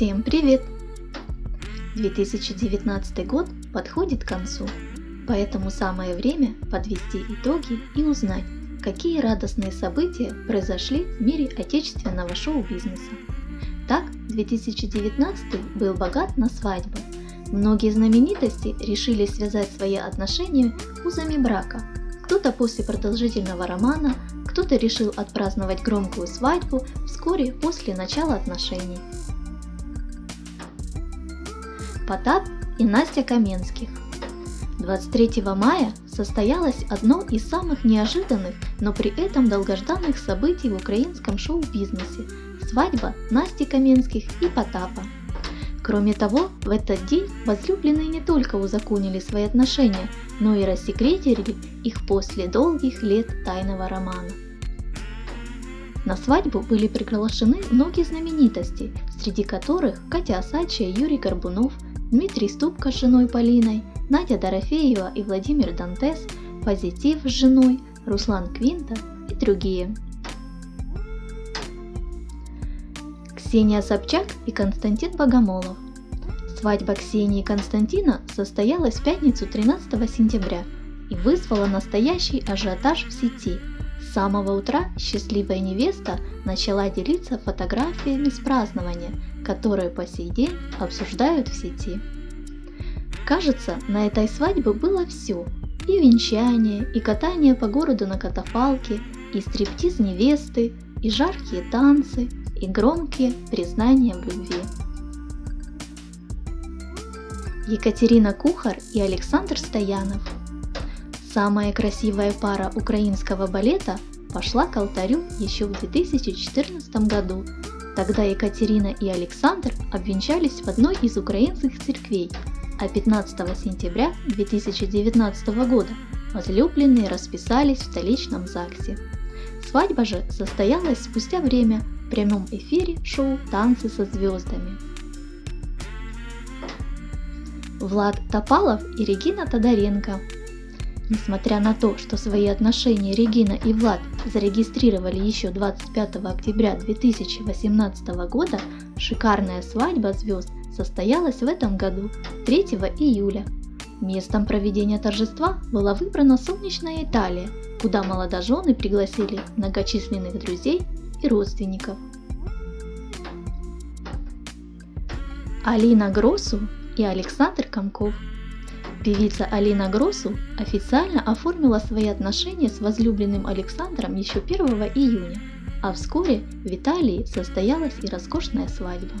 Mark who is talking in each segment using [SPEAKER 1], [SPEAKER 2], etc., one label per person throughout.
[SPEAKER 1] Всем привет! 2019 год подходит к концу, поэтому самое время подвести итоги и узнать, какие радостные события произошли в мире отечественного шоу-бизнеса. Так, 2019 был богат на свадьбы. Многие знаменитости решили связать свои отношения узами брака. Кто-то после продолжительного романа, кто-то решил отпраздновать громкую свадьбу вскоре после начала отношений. Потап и Настя Каменских. 23 мая состоялось одно из самых неожиданных, но при этом долгожданных событий в украинском шоу-бизнесе – свадьба Насти Каменских и Потапа. Кроме того, в этот день возлюбленные не только узаконили свои отношения, но и рассекретили их после долгих лет тайного романа. На свадьбу были приглашены многие знаменитости, среди которых Катя Осадчая, Юрий Горбунов – Дмитрий Ступка с женой Полиной, Надя Дорофеева и Владимир Дантес, Позитив с женой, Руслан Квинта и другие. Ксения Собчак и Константин Богомолов. Свадьба Ксении и Константина состоялась в пятницу 13 сентября и вызвала настоящий ажиотаж в сети. С самого утра счастливая невеста начала делиться фотографиями с празднования – которые по сей день обсуждают в сети. Кажется, на этой свадьбе было все. И венчание, и катание по городу на катафалке, и стриптиз невесты, и жаркие танцы, и громкие признания в любви. Екатерина Кухар и Александр Стоянов. Самая красивая пара украинского балета пошла к алтарю еще в 2014 году Тогда Екатерина и Александр обвенчались в одной из украинских церквей, а 15 сентября 2019 года возлюбленные расписались в столичном ЗАГСе. Свадьба же состоялась спустя время в прямом эфире шоу «Танцы со звездами». Влад Топалов и Регина Тодоренко Несмотря на то, что свои отношения Регина и Влад зарегистрировали еще 25 октября 2018 года, шикарная свадьба звезд состоялась в этом году 3 июля. Местом проведения торжества была выбрана солнечная Италия, куда молодожены пригласили многочисленных друзей и родственников. Алина Гросу и Александр Комков – Певица Алина Гросу официально оформила свои отношения с возлюбленным Александром еще 1 июня, а вскоре в Италии состоялась и роскошная свадьба.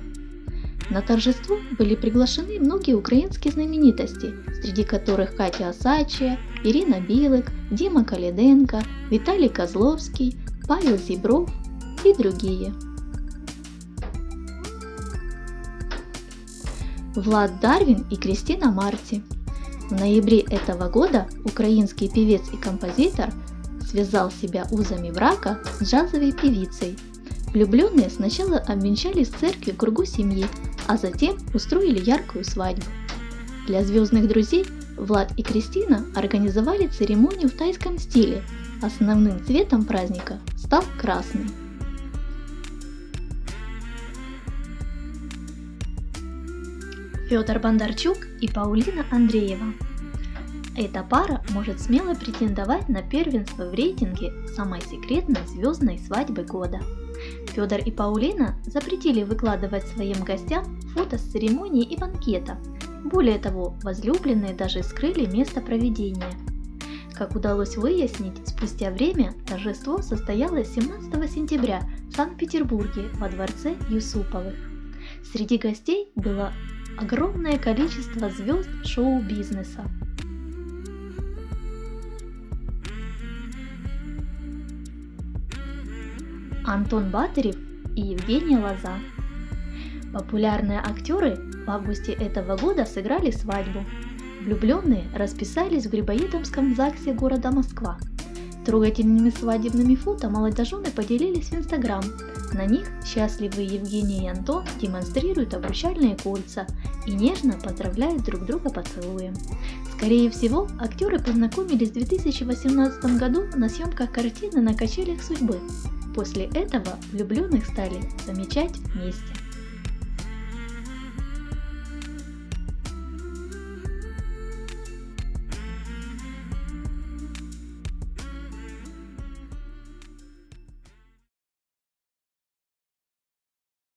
[SPEAKER 1] На торжество были приглашены многие украинские знаменитости, среди которых Катя Осачия, Ирина Билык, Дима Калиденко, Виталий Козловский, Павел Зибров и другие. Влад Дарвин и Кристина Марти – в ноябре этого года украинский певец и композитор связал себя узами брака с джазовой певицей. Влюбленные сначала обвенчались в церкви в кругу семьи, а затем устроили яркую свадьбу. Для звездных друзей Влад и Кристина организовали церемонию в тайском стиле. Основным цветом праздника стал красный. Федор Бондарчук и Паулина Андреева. Эта пара может смело претендовать на первенство в рейтинге самой секретной звездной свадьбы года. Федор и Паулина запретили выкладывать своим гостям фото с церемонии и банкета. Более того, возлюбленные даже скрыли место проведения. Как удалось выяснить, спустя время торжество состоялось 17 сентября в Санкт-Петербурге во дворце Юсуповых. Среди гостей было огромное количество звезд шоу-бизнеса. Антон Батырев и Евгения Лоза. Популярные актеры в августе этого года сыграли свадьбу. Влюбленные расписались в Грибоедомском ЗАГСе города Москва. Трогательными свадебными фото молодожены поделились в Инстаграм, на них счастливые Евгений и Антон демонстрируют обручальные кольца и нежно поздравляют друг друга поцелуем. Скорее всего, актеры познакомились в 2018 году на съемках картины «На качелях судьбы». После этого влюбленных стали замечать вместе.